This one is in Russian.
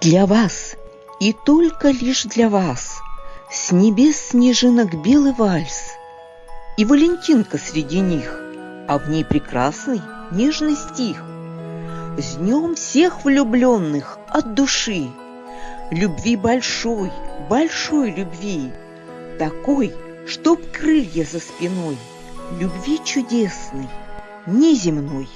Для вас и только лишь для вас С небес снежинок белый вальс. И Валентинка среди них, А в ней прекрасный нежный стих. С днем всех влюбленных от души, Любви большой, большой любви, Такой, чтоб крылья за спиной, Любви чудесной, неземной.